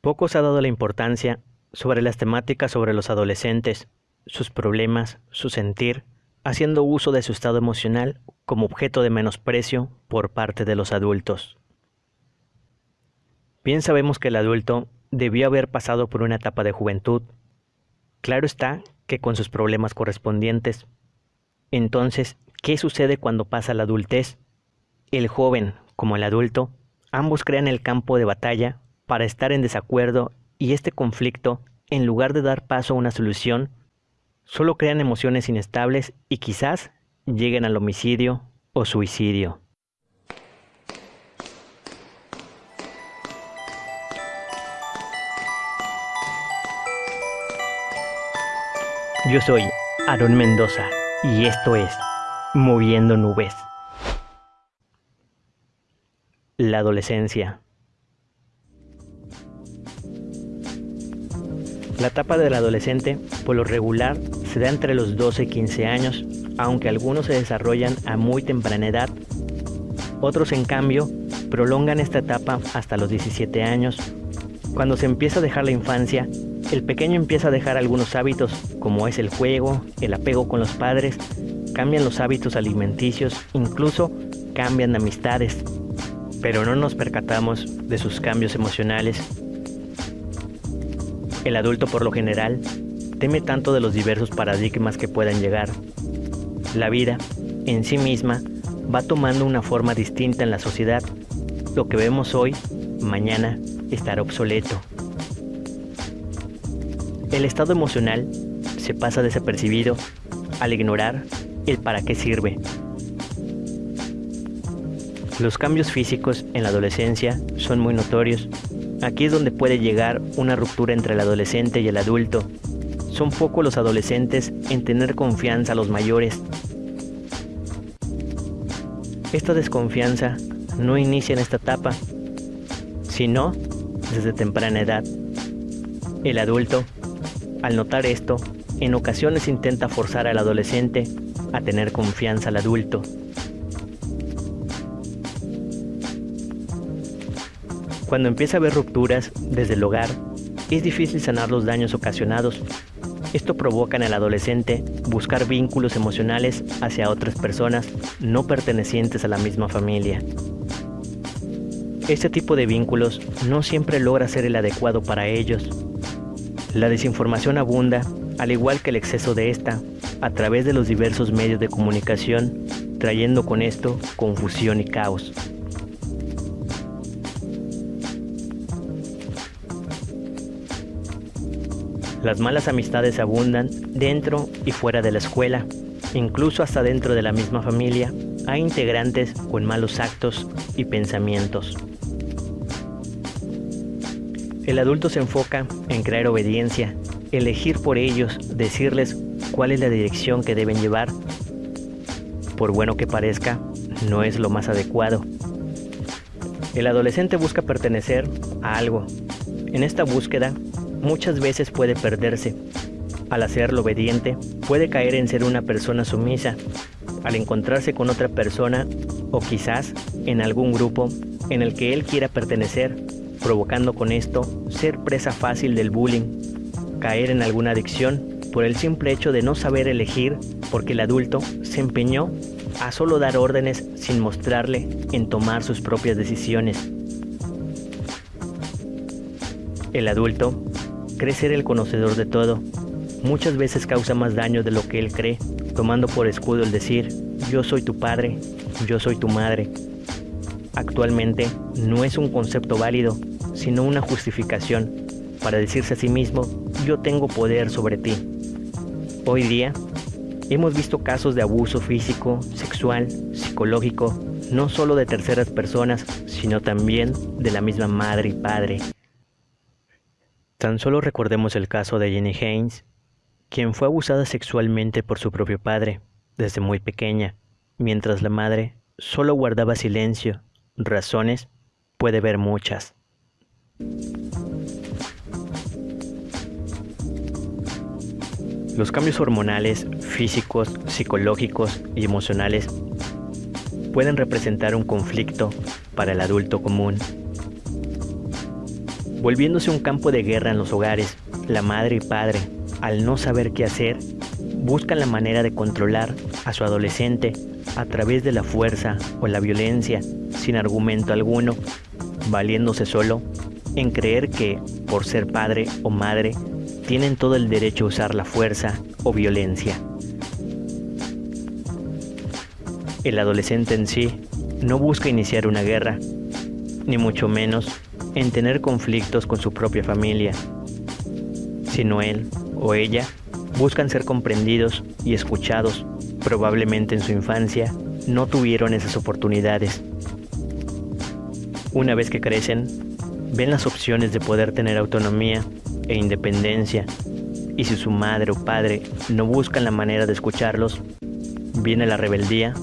Poco se ha dado la importancia sobre las temáticas sobre los adolescentes, sus problemas, su sentir, haciendo uso de su estado emocional como objeto de menosprecio por parte de los adultos. Bien sabemos que el adulto debió haber pasado por una etapa de juventud. Claro está que con sus problemas correspondientes. Entonces, ¿qué sucede cuando pasa la adultez? El joven, como el adulto, ambos crean el campo de batalla para estar en desacuerdo y este conflicto, en lugar de dar paso a una solución, solo crean emociones inestables y quizás lleguen al homicidio o suicidio. Yo soy Aaron Mendoza y esto es Moviendo Nubes. La adolescencia. La etapa del adolescente, por lo regular, se da entre los 12 y 15 años, aunque algunos se desarrollan a muy temprana edad. Otros, en cambio, prolongan esta etapa hasta los 17 años. Cuando se empieza a dejar la infancia, el pequeño empieza a dejar algunos hábitos, como es el juego, el apego con los padres, cambian los hábitos alimenticios, incluso cambian amistades, pero no nos percatamos de sus cambios emocionales el adulto por lo general teme tanto de los diversos paradigmas que puedan llegar. La vida, en sí misma, va tomando una forma distinta en la sociedad. Lo que vemos hoy, mañana, estará obsoleto. El estado emocional se pasa desapercibido al ignorar el para qué sirve. Los cambios físicos en la adolescencia son muy notorios Aquí es donde puede llegar una ruptura entre el adolescente y el adulto. Son pocos los adolescentes en tener confianza a los mayores. Esta desconfianza no inicia en esta etapa, sino desde temprana edad. El adulto, al notar esto, en ocasiones intenta forzar al adolescente a tener confianza al adulto. Cuando empieza a haber rupturas desde el hogar, es difícil sanar los daños ocasionados. Esto provoca en el adolescente buscar vínculos emocionales hacia otras personas no pertenecientes a la misma familia. Este tipo de vínculos no siempre logra ser el adecuado para ellos. La desinformación abunda, al igual que el exceso de esta, a través de los diversos medios de comunicación, trayendo con esto confusión y caos. Las malas amistades abundan dentro y fuera de la escuela, incluso hasta dentro de la misma familia hay integrantes con malos actos y pensamientos. El adulto se enfoca en crear obediencia, elegir por ellos, decirles cuál es la dirección que deben llevar. Por bueno que parezca, no es lo más adecuado. El adolescente busca pertenecer a algo. En esta búsqueda muchas veces puede perderse. Al hacerlo obediente, puede caer en ser una persona sumisa. Al encontrarse con otra persona, o quizás en algún grupo en el que él quiera pertenecer, provocando con esto ser presa fácil del bullying, caer en alguna adicción por el simple hecho de no saber elegir porque el adulto se empeñó a solo dar órdenes sin mostrarle en tomar sus propias decisiones. El adulto cree ser el conocedor de todo. Muchas veces causa más daño de lo que él cree, tomando por escudo el decir, yo soy tu padre, yo soy tu madre. Actualmente no es un concepto válido, sino una justificación para decirse a sí mismo, yo tengo poder sobre ti. Hoy día hemos visto casos de abuso físico, sexual, psicológico, no solo de terceras personas, sino también de la misma madre y padre. Tan solo recordemos el caso de Jenny Haynes, quien fue abusada sexualmente por su propio padre desde muy pequeña, mientras la madre solo guardaba silencio. Razones puede ver muchas. Los cambios hormonales, físicos, psicológicos y emocionales pueden representar un conflicto para el adulto común volviéndose un campo de guerra en los hogares. La madre y padre, al no saber qué hacer, buscan la manera de controlar a su adolescente a través de la fuerza o la violencia, sin argumento alguno, valiéndose solo en creer que, por ser padre o madre, tienen todo el derecho a usar la fuerza o violencia. El adolescente en sí no busca iniciar una guerra, ni mucho menos en tener conflictos con su propia familia, sino él o ella buscan ser comprendidos y escuchados. Probablemente en su infancia no tuvieron esas oportunidades. Una vez que crecen, ven las opciones de poder tener autonomía e independencia, y si su madre o padre no buscan la manera de escucharlos, viene la rebeldía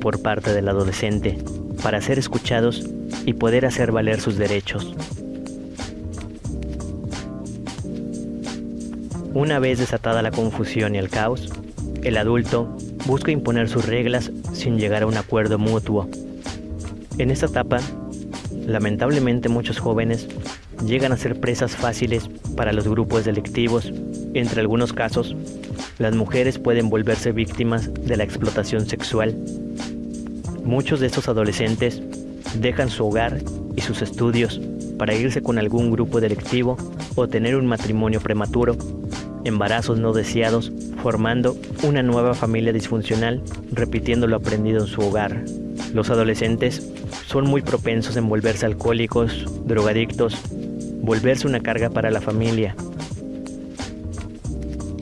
por parte del adolescente para ser escuchados y poder hacer valer sus derechos. Una vez desatada la confusión y el caos, el adulto busca imponer sus reglas sin llegar a un acuerdo mutuo. En esta etapa, lamentablemente muchos jóvenes llegan a ser presas fáciles para los grupos delictivos. Entre algunos casos, las mujeres pueden volverse víctimas de la explotación sexual. Muchos de estos adolescentes dejan su hogar y sus estudios para irse con algún grupo delictivo o tener un matrimonio prematuro, embarazos no deseados, formando una nueva familia disfuncional, repitiendo lo aprendido en su hogar. Los adolescentes son muy propensos en volverse alcohólicos, drogadictos, volverse una carga para la familia.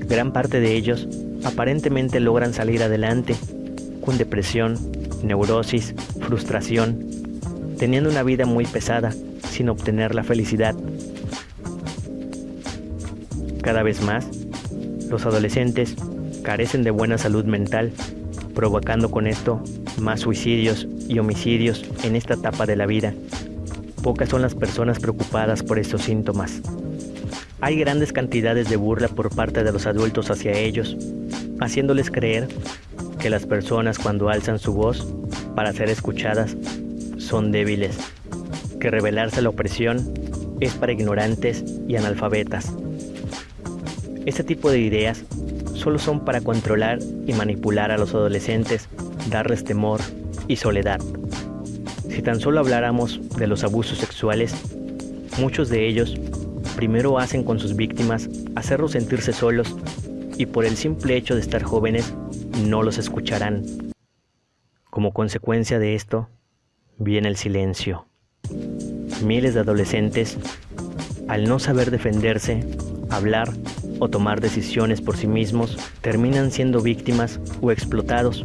Gran parte de ellos aparentemente logran salir adelante, con depresión, neurosis, frustración, teniendo una vida muy pesada, sin obtener la felicidad. Cada vez más, los adolescentes carecen de buena salud mental, provocando con esto más suicidios y homicidios en esta etapa de la vida. Pocas son las personas preocupadas por estos síntomas. Hay grandes cantidades de burla por parte de los adultos hacia ellos, haciéndoles creer que las personas cuando alzan su voz para ser escuchadas son débiles, que rebelarse a la opresión es para ignorantes y analfabetas. Este tipo de ideas solo son para controlar y manipular a los adolescentes, darles temor y soledad. Si tan solo habláramos de los abusos sexuales, muchos de ellos primero hacen con sus víctimas hacerlos sentirse solos y por el simple hecho de estar jóvenes no los escucharán. Como consecuencia de esto, viene el silencio. Miles de adolescentes, al no saber defenderse, hablar o tomar decisiones por sí mismos, terminan siendo víctimas o explotados,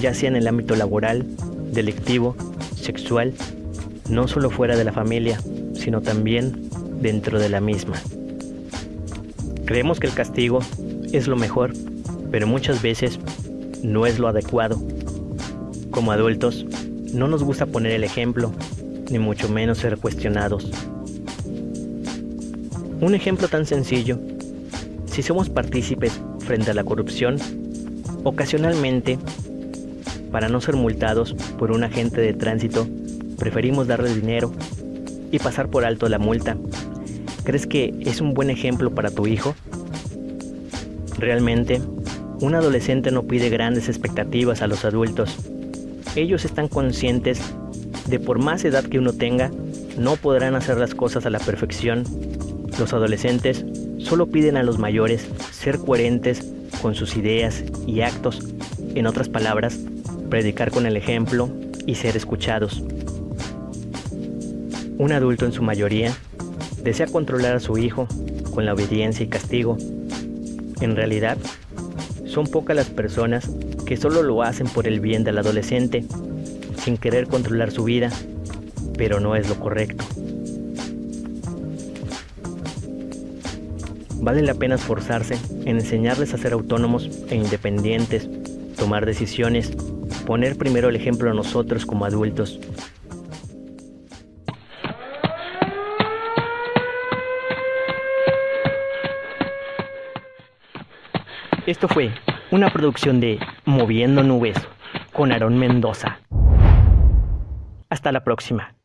ya sea en el ámbito laboral, delictivo, sexual, no solo fuera de la familia, sino también dentro de la misma. Creemos que el castigo es lo mejor, pero muchas veces no es lo adecuado. Como adultos, no nos gusta poner el ejemplo, ni mucho menos ser cuestionados. Un ejemplo tan sencillo, si somos partícipes frente a la corrupción, ocasionalmente, para no ser multados por un agente de tránsito, preferimos darle dinero y pasar por alto la multa. ¿Crees que es un buen ejemplo para tu hijo? Realmente, un adolescente no pide grandes expectativas a los adultos, ellos están conscientes de por más edad que uno tenga, no podrán hacer las cosas a la perfección. Los adolescentes solo piden a los mayores ser coherentes con sus ideas y actos. En otras palabras, predicar con el ejemplo y ser escuchados. Un adulto en su mayoría desea controlar a su hijo con la obediencia y castigo. En realidad, son pocas las personas que solo lo hacen por el bien del adolescente, sin querer controlar su vida, pero no es lo correcto. Vale la pena esforzarse en enseñarles a ser autónomos e independientes, tomar decisiones, poner primero el ejemplo a nosotros como adultos. Esto fue una producción de Moviendo Nubes con Aarón Mendoza. Hasta la próxima.